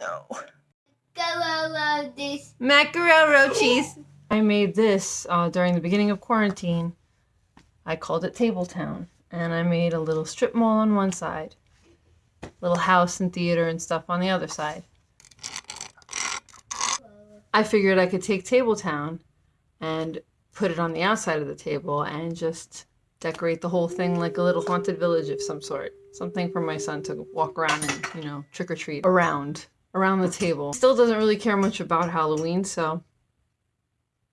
no. Go this. Mackerel cheese. I made this uh, during the beginning of quarantine. I called it Tabletown. And I made a little strip mall on one side, little house and theater and stuff on the other side. I figured I could take Tabletown and put it on the outside of the table and just decorate the whole thing like a little haunted village of some sort. Something for my son to walk around and, you know, trick or treat around, around the table. Still doesn't really care much about Halloween, so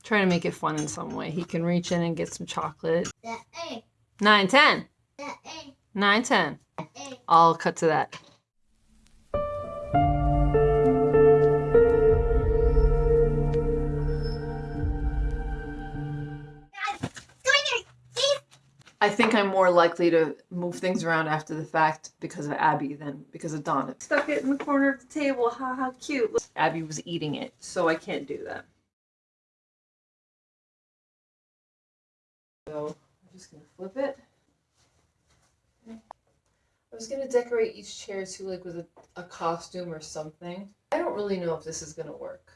try to make it fun in some way. He can reach in and get some chocolate. Nine, ten. Nine, ten. I'll cut to that. I think I'm more likely to move things around after the fact because of Abby than because of Donna. Stuck it in the corner of the table. Ha, how cute. Abby was eating it, so I can't do that. So I'm just gonna flip it. I was gonna decorate each chair too, like with a, a costume or something. I don't really know if this is gonna work.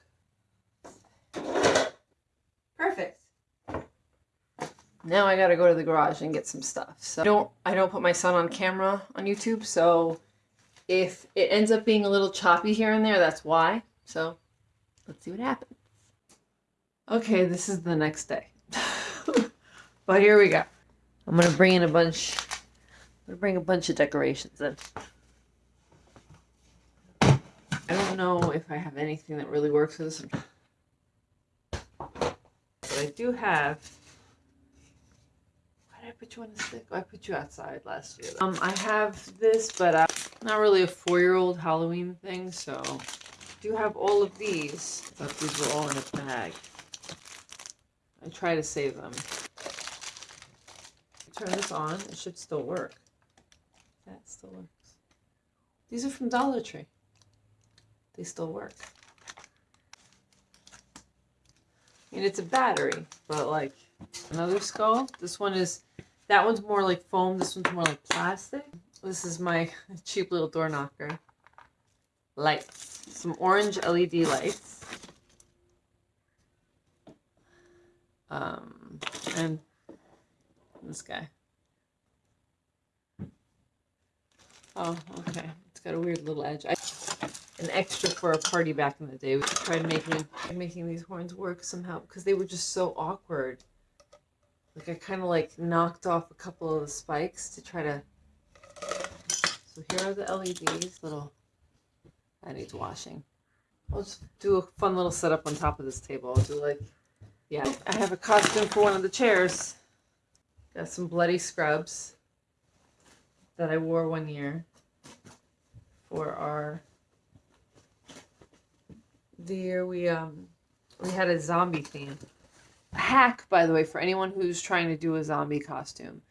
Now I gotta go to the garage and get some stuff. So I don't I don't put my son on camera on YouTube, so if it ends up being a little choppy here and there, that's why. So let's see what happens. Okay, this is the next day. but here we go. I'm gonna bring in a bunch I'm gonna bring a bunch of decorations in. I don't know if I have anything that really works for this. But I do have. Put you on a stick? I put you outside last year. Um, I have this, but I'm not really a four-year-old Halloween thing, so I do have all of these. But these were all in a bag. I try to save them. Turn this on. It should still work. That still works. These are from Dollar Tree. They still work. I mean, it's a battery, but like another skull. This one is, that one's more like foam. This one's more like plastic. This is my cheap little door knocker. Lights. Some orange LED lights. Um, and this guy. Oh, okay. It's got a weird little edge. I, an extra for a party back in the day. We tried making making these horns work somehow because they were just so awkward. Like I kind of like knocked off a couple of the spikes to try to. So here are the LEDs. Little. That needs washing. I'll just do a fun little setup on top of this table. I'll do like, yeah. I have a costume for one of the chairs. Got some bloody scrubs that I wore one year for our the year we um we had a zombie theme. Hack, by the way, for anyone who's trying to do a zombie costume.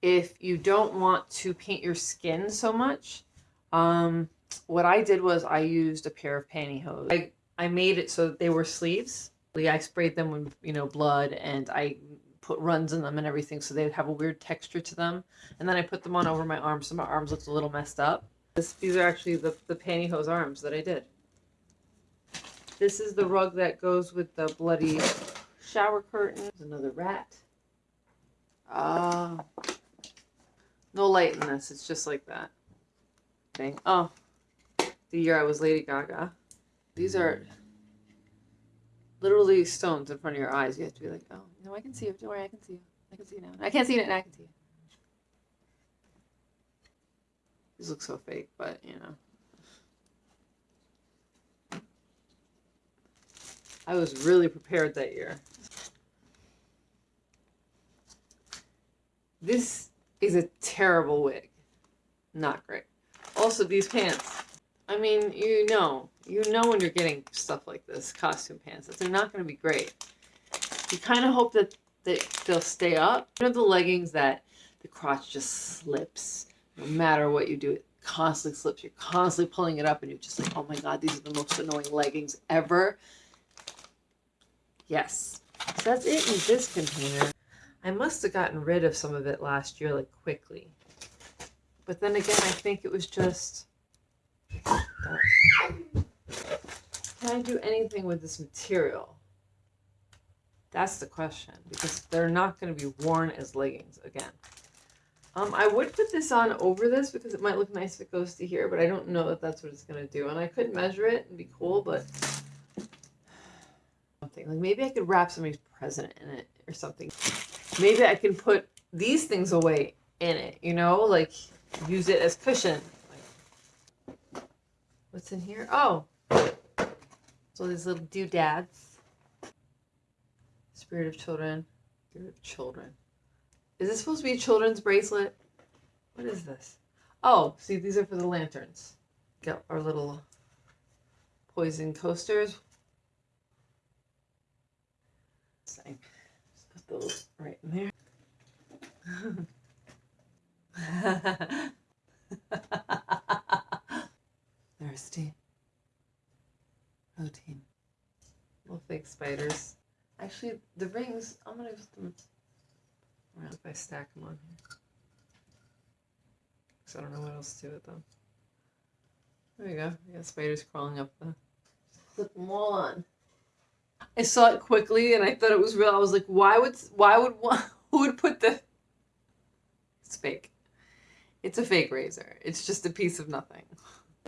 If you don't want to paint your skin so much, um, what I did was I used a pair of pantyhose. I, I made it so they were sleeves. I sprayed them with, you know, blood and I put runs in them and everything so they'd have a weird texture to them. And then I put them on over my arms so my arms looked a little messed up. This, these are actually the, the pantyhose arms that I did. This is the rug that goes with the bloody shower curtain. There's another rat. Ah. Uh, no light in this. It's just like that. Thing. Oh. The year I was Lady Gaga. These are literally stones in front of your eyes. You have to be like, oh, no, I can see you. Don't worry, I can see you. I can see you now. I can't see it, and I can see you. These look so fake, but you know. I was really prepared that year. This is a terrible wig. Not great. Also, these pants. I mean, you know, you know when you're getting stuff like this, costume pants, that they're not going to be great. You kind of hope that, that they'll stay up. You know the leggings that the crotch just slips no matter what you do. It constantly slips. You're constantly pulling it up and you're just like, oh my God, these are the most annoying leggings ever. Yes. So that's it in this container. I must have gotten rid of some of it last year, like quickly. But then again, I think it was just... Can I do anything with this material? That's the question because they're not going to be worn as leggings again. Um, I would put this on over this because it might look nice if it goes to here, but I don't know that that's what it's going to do. And I could measure it and be cool, but something like maybe I could wrap somebody's present in it or something. Maybe I can put these things away in it, you know, like use it as cushion. Like, what's in here? Oh, so these little doodads. Spirit of children. Spirit of children. Is this supposed to be a children's bracelet? What is this? Oh, see, these are for the lanterns. Got our little poison coasters. Same. Just put those right in there. Thirsty. Protein. Little fake spiders. Actually, the rings, I'm gonna put them around if I stack them on here. Because I don't know what else to do with them. There you go. We got spiders crawling up the. Flip them all on. I saw it quickly and I thought it was real. I was like, why would why would one who would put the It's fake. It's a fake razor. It's just a piece of nothing.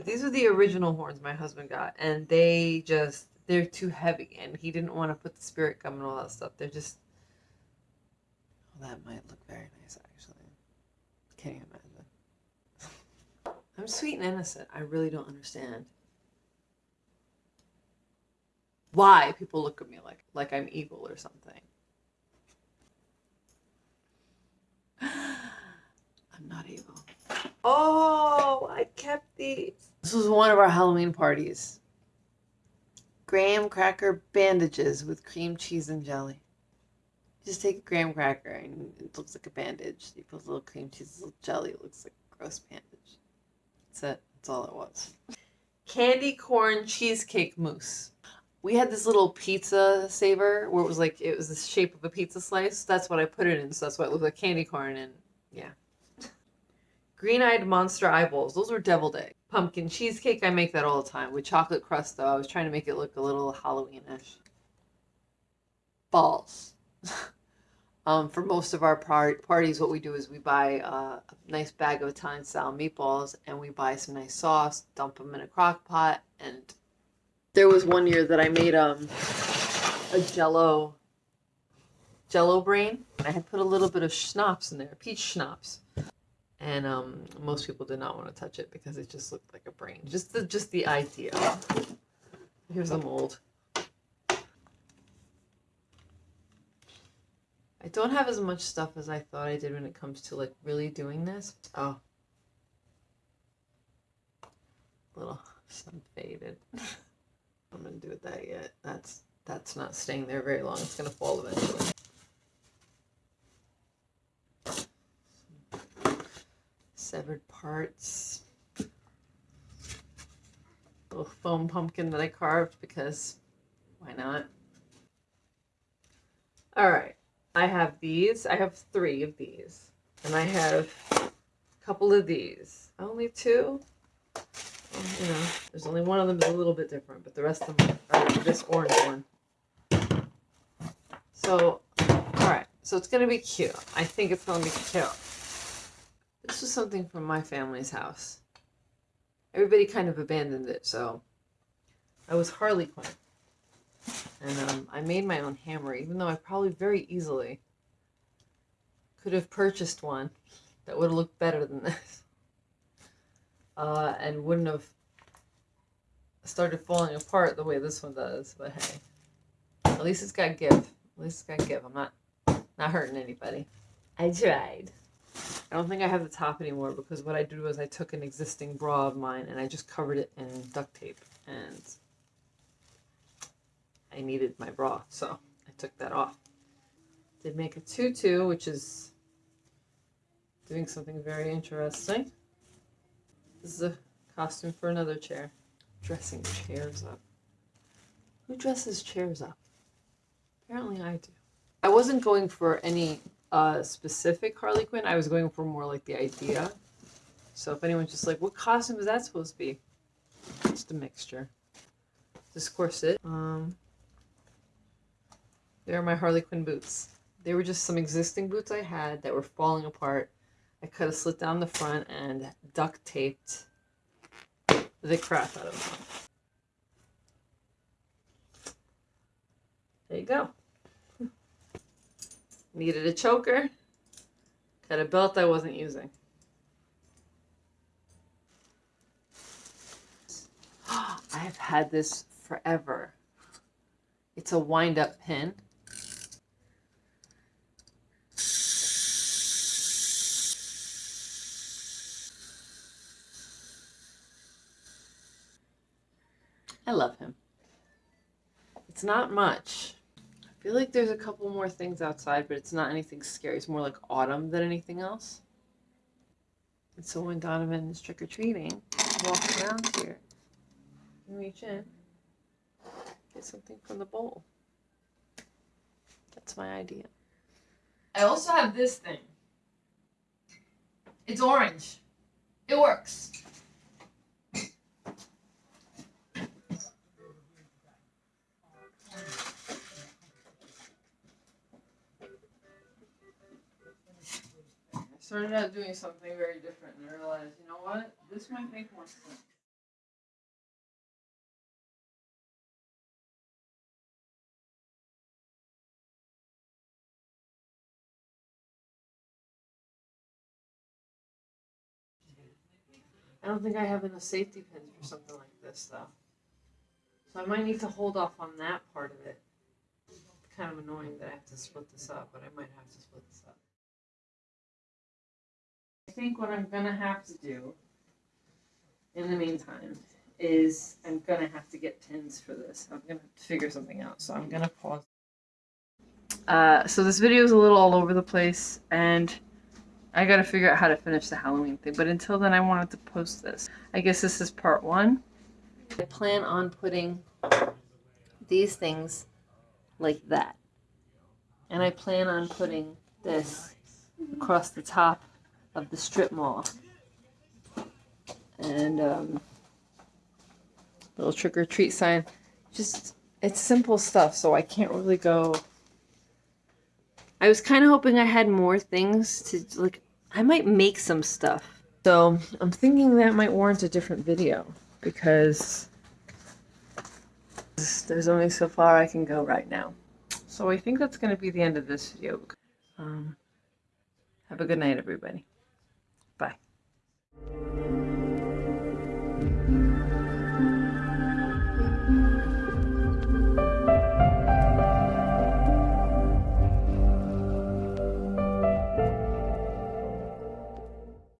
These are the original horns my husband got and they just they're too heavy and he didn't want to put the spirit gum and all that stuff. They're just well, that might look very nice actually. Can't you imagine? I'm sweet and innocent. I really don't understand why people look at me like like I'm evil or something. I'm not evil. Oh, I kept these. This was one of our Halloween parties. Graham cracker bandages with cream cheese and jelly. Just take a graham cracker and it looks like a bandage. You put a little cream cheese, a little jelly, it looks like a gross bandage. That's it. That's all it was. Candy corn cheesecake mousse we had this little pizza saver where it was like it was the shape of a pizza slice. That's what I put it in, so that's why it looked like candy corn and yeah. Green-eyed monster eyeballs. Those were deviled egg. Pumpkin cheesecake. I make that all the time with chocolate crust though. I was trying to make it look a little Halloweenish. Balls. um, for most of our par- parties, what we do is we buy uh, a nice bag of Italian-style meatballs and we buy some nice sauce, dump them in a crock pot, and there was one year that I made um a jello jello brain. I had put a little bit of schnapps in there, peach schnapps. And um most people did not want to touch it because it just looked like a brain. Just the just the idea. Here's the mold. I don't have as much stuff as I thought I did when it comes to like really doing this. Oh. Little sun faded. I'm gonna do with that yet. That's that's not staying there very long. It's gonna fall eventually. Severed parts. Little foam pumpkin that I carved because why not? All right, I have these. I have three of these, and I have a couple of these. Only two you know, there's only one of them is a little bit different, but the rest of them are this orange one. So, alright, so it's going to be cute. I think it's going to be cute. This was something from my family's house. Everybody kind of abandoned it, so I was Harley Quinn. And um, I made my own hammer, even though I probably very easily could have purchased one that would have looked better than this uh, and wouldn't have started falling apart the way this one does. But hey, at least it's got give. At least it's got give. I'm not not hurting anybody. I tried. I don't think I have the top anymore because what I did was I took an existing bra of mine and I just covered it in duct tape and I needed my bra, so I took that off. Did make a tutu, which is doing something very interesting. This is a costume for another chair. Dressing chairs up. Who dresses chairs up? Apparently I do. I wasn't going for any uh, specific Harley Quinn. I was going for more like the idea. So if anyone's just like, what costume is that supposed to be? Just a mixture. this corset. Um, they're my Harley Quinn boots. They were just some existing boots I had that were falling apart. I cut a slit down the front and duct taped the crap out of them. There you go. Needed a choker. Got a belt I wasn't using. I have had this forever. It's a wind up pin. I love him. It's not much. I feel like there's a couple more things outside, but it's not anything scary. It's more like autumn than anything else. And so when Donovan is trick or treating, walk around here and reach in, get something from the bowl. That's my idea. I also have this thing. It's orange. It works. Started out doing something very different and I realized, you know what? This might make more sense. I don't think I have enough safety pins for something like this though. So I might need to hold off on that part of it. It's kind of annoying that I have to split this up, but I might have to split this up. I think what I'm gonna have to do in the meantime is I'm gonna have to get pins for this. I'm gonna have to figure something out. So I'm gonna pause. Uh, so this video is a little all over the place and I gotta figure out how to finish the Halloween thing. But until then, I wanted to post this. I guess this is part one. I plan on putting these things like that. And I plan on putting this across the top of the strip mall. And um, little trick or treat sign. Just, it's simple stuff, so I can't really go. I was kind of hoping I had more things to, like, I might make some stuff. So I'm thinking that might warrant a different video because there's only so far I can go right now. So I think that's going to be the end of this video. Um, have a good night, everybody.